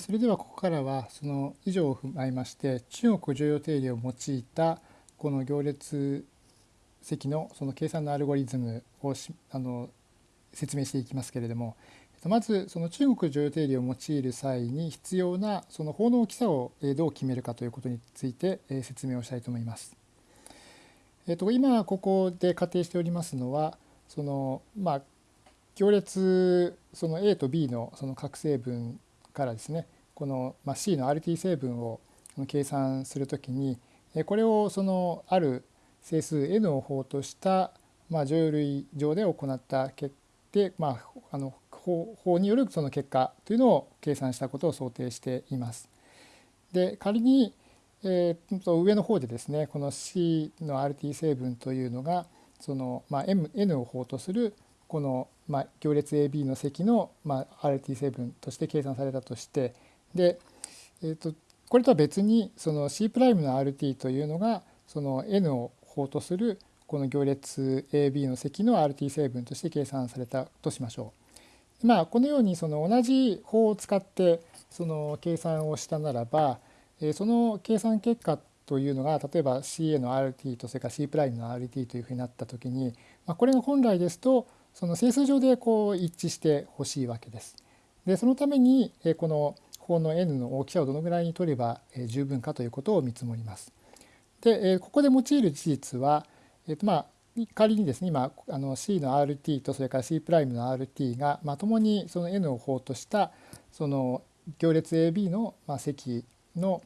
それではここからはその以上を踏まえまして中国重要定理を用いたこの行列積のその計算のアルゴリズムをあの説明していきますけれどもまずその中国重要定理を用いる際に必要なその法の大きさをどう決めるかということについて説明をしたいと思います。えっと、今ここで仮定しておりますのはそのまあ行列その A と B のその核成分からですねこの C の RT 成分を計算するときにこれをそのある整数 n を法としたまあ乗類上で行った結果まああの法によるその結果というのを計算したことを想定しています。で仮に、えー、と上の方でですねこの C の RT 成分というのがその、まあ、M n を法とするこの、まあ、行列 AB の積の、まあ、RT 成分として計算されたとしてで、えー、とこれとは別にその C' の RT というのがその N を法とするこの行列 AB の積の RT 成分として計算されたとしましょう。まあこのようにその同じ法を使ってその計算をしたならばその計算結果というのが例えば CA の RT とそれから C' の RT というふうになった時にこれが本来ですとその整数上でこう一致してほしいわけです。でそのためにこの法の n の大きさをどのぐらいに取れば十分かということを見積もります。でここで用いる事実は、えっとまあ仮にですね今あの C の RT とそれから C' の RT が、まあ、共にその n を法としたその行列 AB の、まあ、積の、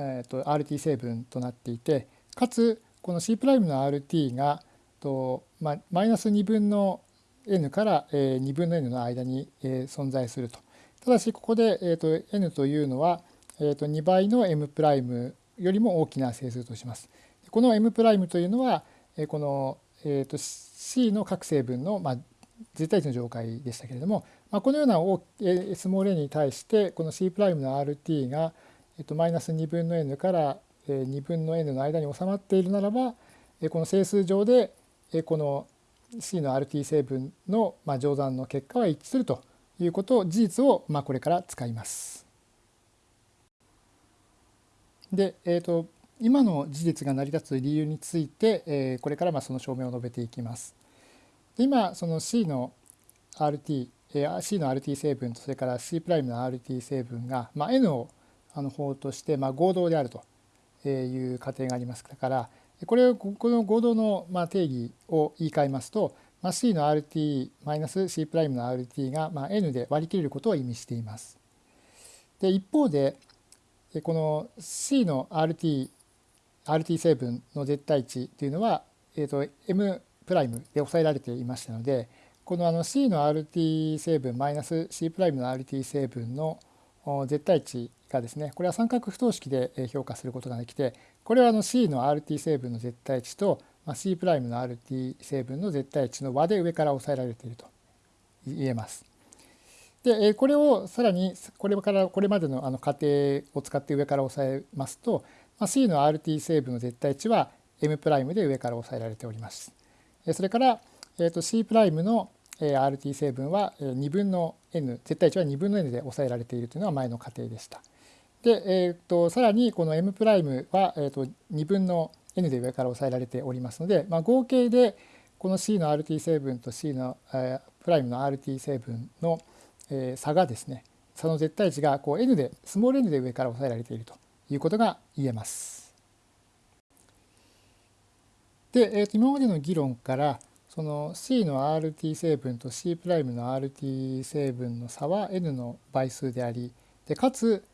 えー、と RT 成分となっていてかつこの C' の RT がと、まあ、マイナス2分の n から2分の n の間に存在すると。ただしここで、えー、と n というのは、えー、と2倍の m' よりも大きな整数とします。この m' というのはこの、えー、と c の各成分の、まあ、絶対値の上階でしたけれども、まあ、このようなスモール n に対してこの C' の RT が、えー、とマイナス2分の n から2分の n の間に収まっているならばこの整数上でこの C の RT 成分の乗算の結果は一致するということを事実をまあこれから使います。で、えーと、今の事実が成り立つ理由について、えー、これからまあその証明を述べていきます。で今その C の RT、えー、C の RT 成分とそれから C' の RT 成分が、まあ、N をあの法として、まあ、合同であるという仮定がありますからこれをこの合同のま定義を言い換えますと、ま、C の RT-C' の RT がま N で割り切れることを意味しています。で一方でこの C の RT, RT 成分の絶対値というのは、えー、と M' で抑えられていましたのでこのあの C の RT 成分マイナス C' の RT 成分の絶対値がですねこれは三角不等式で評価することができてこれはあの C の RT 成分の絶対値と C' の RT 成分の絶対値の和で上から抑えられていると言えます。でこれをさらにこれからこれまでのあの仮定を使って上から押さえますと C の RT 成分の絶対値は M' で上から押さえられております。それから、えー、と C' の RT 成分は2分の n 絶対値は2分の n で抑えられているというのが前の仮定でした。で、えー、とさらにこの M' は、えー、と2分の n で上から抑えられておりますので、まあ、合計でこの C の RT 成分と C の、えー、プライムの RT 成分のえ差がですね差の絶対値がこう n でスモール n で上から抑えられているということが言えます。で、えー、と今までの議論からその C の RT 成分と C' の RT 成分の差は n の倍数でありでかつ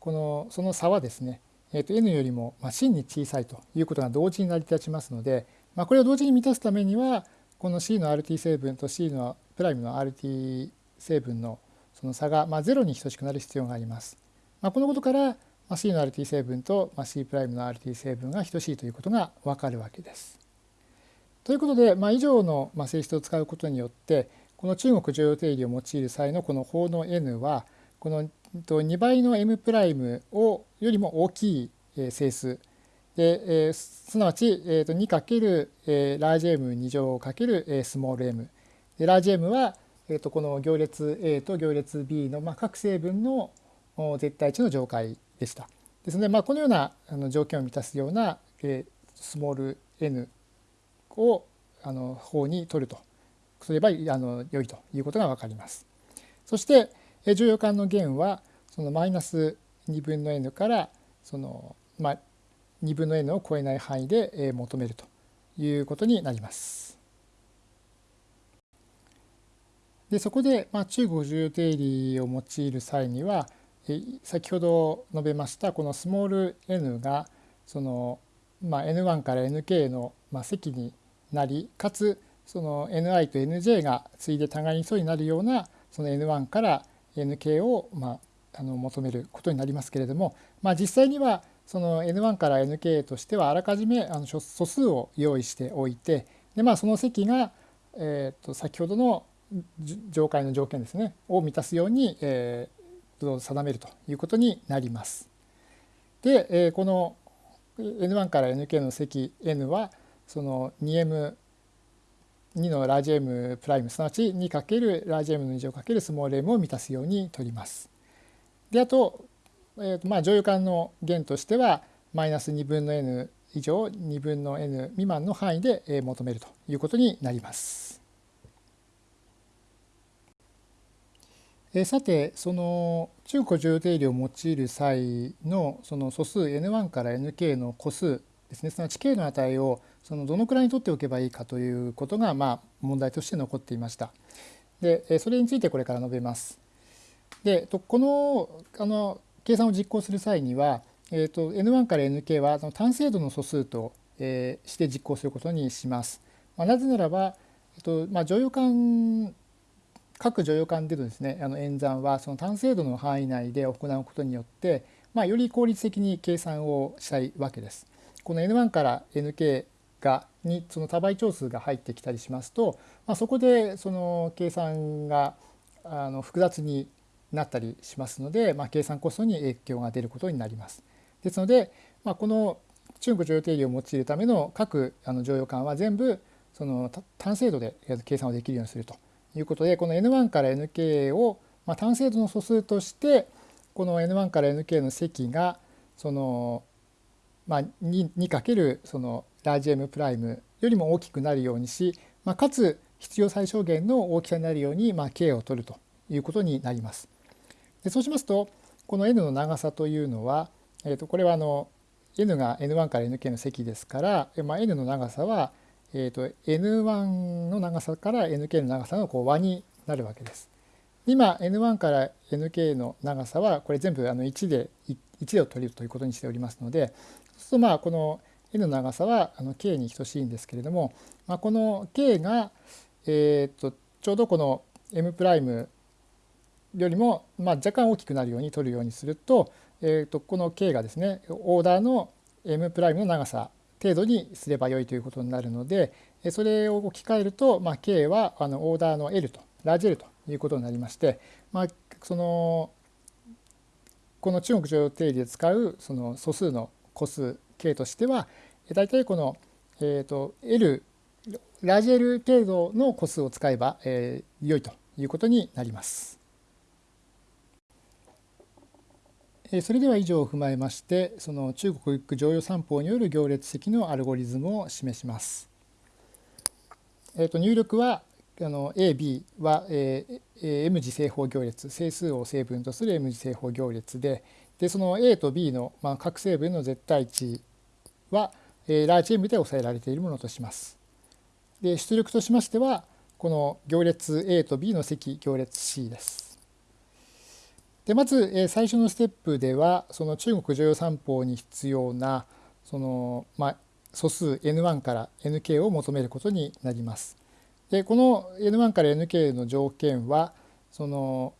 このその差はですね、えー、と n よりも真に小さいということが同時に成り立ちますので、まあ、これを同時に満たすためにはこの C の RT 成分と C のプライムの RT 成分のその差がまあ0に等しくなる必要があります。まあ、このことから、ま、C の RT 成分と、まあ、C' の RT 成分が等しいということがわかるわけです。ということで、まあ、以上の性質を使うことによってこの中国常用定理を用いる際のこの法の n はこの2倍の m' をよりも大きい整数で、えー、すなわち、えー、と 2× ラージ m2 乗×スモール m でラージ m はえー、とこの行列 A と行列 B のまあ各成分の絶対値の上階でした。ですので、まあ、このようなあの条件を満たすような、えー、スモール n をあの方に取るとすればあの良いということが分かります。そして、えー、重要感の弦はそのマイナス2分の n からその、まあ、2分の n を超えない範囲で、えー、求めるということになります。でそこで、まあ、中国重要定理を用いる際にはえ先ほど述べましたこのスモール n がその、まあ、n1 から nk の、まあ、積になりかつその ni と nj が対で互いに素になるようなその n1 から nk を、まあ、あの求めることになりますけれども、まあ、実際にはその n1 から nk としてはあらかじめあの素数を用意しておいてで、まあ、その積が、えー、と先ほどの上階の条件ですねを満たすように、え定めるということになります。で、えこの n1 から nk の積 n はその 2m 2のラージ M プライムすなわち 2× ラージ M の2乗×スモール m を満たすように取ります。であと,、えーとまあ、乗用感の弦としてはマイナス2分の n 以上2分の n 未満の範囲で求めるということになります。えさてその中古重定理を用いる際のその素数 n1 から nk の個数ですねすなわち k の値をそのどのくらいに取っておけばいいかということがまあ問題として残っていました。でそれについてこれから述べます。でこのあの計算を実行する際には、えーと、n1 から nk はその単精度の素数と、えー、して実行することにします。まあ、なぜならば、えっとまあ、乗用感各助与間でのですねあの演算はその単精度の範囲内で行うことによって、まあ、より効率的に計算をしたいわけです。この N1 から Nk がにその多倍長数が入ってきたりしますと、まあ、そこでその計算があの複雑になったりしますので、まあ、計算コストに影響が出ることになります。ですので、まあ、この中国乗用定理を用いるための各あの乗用感は全部その単精度で計算をできるようにするということでこの n1 から nk を、まあ、単精度の素数としてこの n1 から nk の積がその、まあ、2× そのラージ M プライムよりも大きくなるようにし、まあ、かつ必要最小限の大きさになるように、まあ、k を取るということになります。でそうしますとこの n の長さというのは、えー、とこれはあの n が n1 から nk の積ですから、まあ、n の長さはえーと、N1 の長さから NK の長さのこう和になるわけです。今 N1 から NK の長さはこれ全部あの1で1でを取るということにしておりますのでそうするとまあこの N の長さはあの K に等しいんですけれども、まあ、この K が、えー、とちょうどこの M' よりもまあ若干大きくなるように取るようにすると,、えー、とこの K がですねオーダーの M' の長さ程度にすればよいということになるのでそれを置き換えると、まあ、K はあのオーダーの L とラージ L ということになりまして、まあ、そのこの中国常用定理で使うその素数の個数 K としては大体この、えーと、L ラージ L 程度の個数を使えば、えー、良いということになります。それでは以上を踏まえましてその中国一句常用三法による行列積のアルゴリズムを示します。えー、と入力はあの AB は、え、M 次正方行列整数を成分とする M 次正方行列ででその A と B の、ま、各成分の絶対値は、えー、ラージ M で抑えられているものとします。で出力としましてはこの行列 A と B の積行列 C です。でまず、え最初のステップではその中国常用三法に必要なその、まあ、素数 n1 から nk を求めることになります。でこの n1 から nk の条件はその、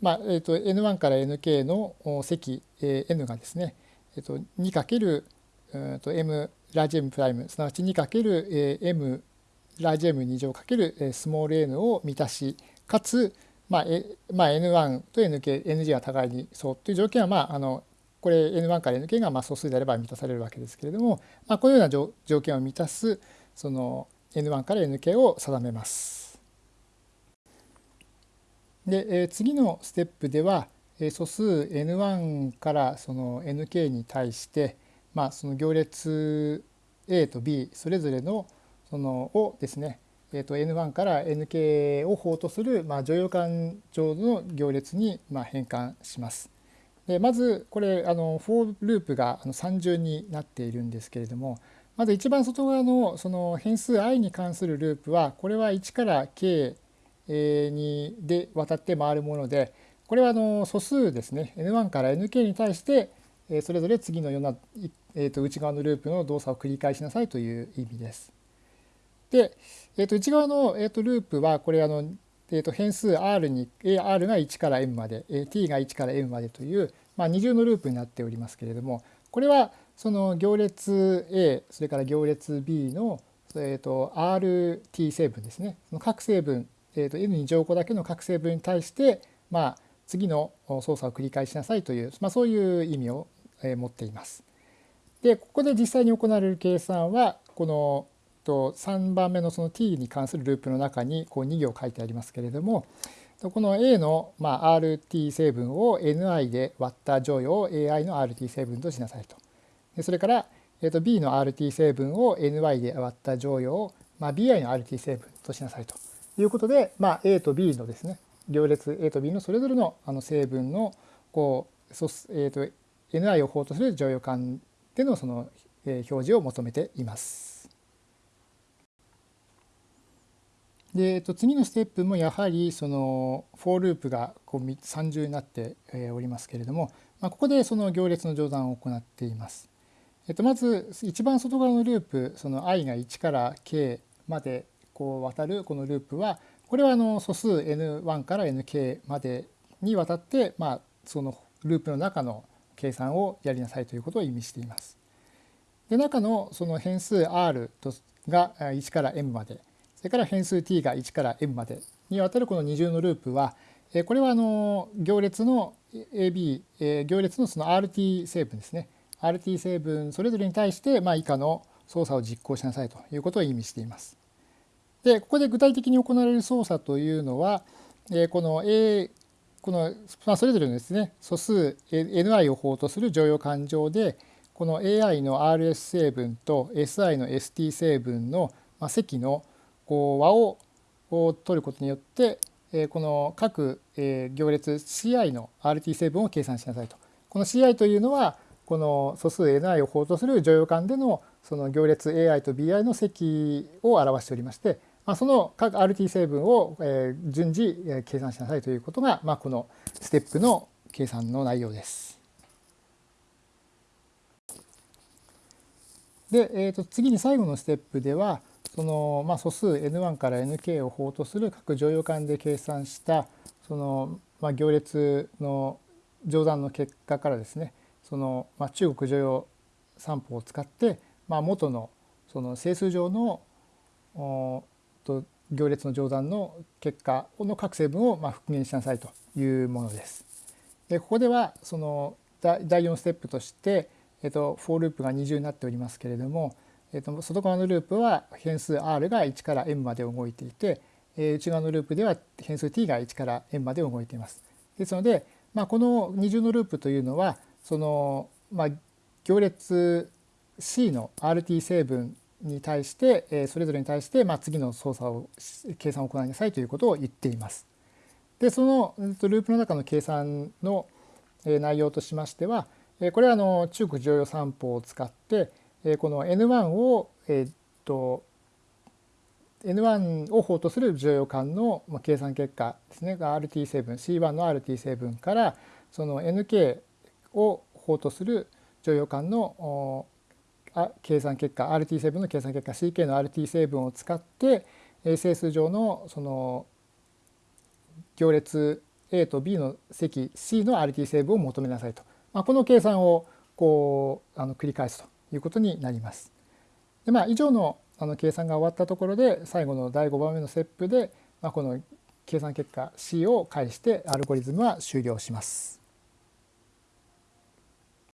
まあえーと、n1 から nk の積、え、n がですね、えーと、2× えーと m ラージ M プライムすなわち 2× m ラージ M2 乗×スモール n を満たしかつまあ、まあ、N1 と NK、NG が互いにそうという条件は、まあ、あのこれ N1 から NK がまあ素数であれば満たされるわけですけれども、まあ、このような条件を満たすその N1 から NK を定めます。で、え次のステップでは素数 n1 からその nk に対して、まあ、その行列 a と b それぞれのそのをですね、えー、と n1 から nk を法とする、まあ、乗用感情の行列にまあ変換します。でまずこれあのフォーループが3重になっているんですけれどもまず一番外側のその変数 i に関するループはこれは1から k にで渡って回るものでこれはあの素数ですね n1 から nk に対してそれぞれ次のような、えー、と内側のループの動作を繰り返しなさいという意味です。で、えー、と内側の、えー、とループはこれあの、えー、と変数 r に r が1から m までえ t が1から m までという、まあ、二重のループになっておりますけれどもこれはその行列 A それから行列 B の、えー、と RT 成分ですねその各成分、えー、と N に乗個だけの各成分に対して、まあ、次の操作を繰り返しなさいという、まあ、そういう意味をえ持っています。でここで実際に行われる計算はこのと3番目のその t に関するループの中にこう2行書いてありますけれどもこの a のまあ rt 成分を ni で割った乗与を ai の rt 成分としなさいと。それから、えー、と b の rt 成分を ny で割った乗与を、まあ、bi の rt 成分としなさいということで、まあ、a と b のですね行列 a と b のそれぞれのあの成分のこうそ、えー、と ni を法とする乗与感でのその表示を求めています。で、えっと、次のステップもやはりそのフォーループがこう三重になっておりますけれども、まあ、ここでその行列の乗算を行っています。えっと、まず一番外側のループその i が1から k までこう渡るこのループはこれはあの素数 n1 から nk までにわたって、まあ、そのループの中の計算をやりなさいということを意味しています。で中のその変数 r が1から m までそれから変数 t が1から m までにわたるこの二重のループはこれはあの行列の AB 行列のその RT 成分ですね RT 成分それぞれに対してまあ以下の操作を実行しなさいということを意味しています。でここで具体的に行われる操作というのはこの A この、まあ、それぞれのですね素数 ni を法とする乗用感情でこの ai の rs 成分と si の st 成分の積のこう和を取ることによってこの各行列 CI の RT 成分を計算しなさいと。この CI というのはこの素数 ni を法とする乗用感でのその行列 AI と BI の積を表しておりまして、まあ、その各 RT 成分を順次計算しなさいということが、まあ、このステップの計算の内容です。で、えー、と次に最後のステップではその、まあ、素数 n1 から nk を法とする各乗用感で計算したその、まあ、行列の乗算の結果からですねその、まあ、中国乗用散歩を使って、まあ、元のその整数上のと行列の乗算の結果の各成分をまあ復元しなさいというものです。でここではその第4ステップとして、えっと、フォーループが二重になっておりますけれども、えー、と外側のループは変数 r が1から m まで動いていて、えー、内側のループでは変数 t が1から m まで動いています。ですので、まあ、この二重のループというのはその、まあ、行列 C の RT 成分に対して、えー、それぞれに対して、まあ、次の操作を計算を行いなさいということを言っています。でそのループの中の計算の内容としましてはこれはあの中国乗用散歩を使ってこの N1 を、えっと N1 を法とする乗用感の計算結果ですね。RT 成分 C1 の RT 成分からその NK を法とする乗用感の計算結果 RT 成分の計算結果 CK の RT 成分を使って整数上のその行列 A と B の積 C の RT 成分を求めなさいと、まあ、この計算をこうあの繰り返すと。いうことになります。でまあ、以上のあの計算が終わったところで最後の第5番目のステップで、まあ、この計算結果 C を介してアルゴリズムは終了します。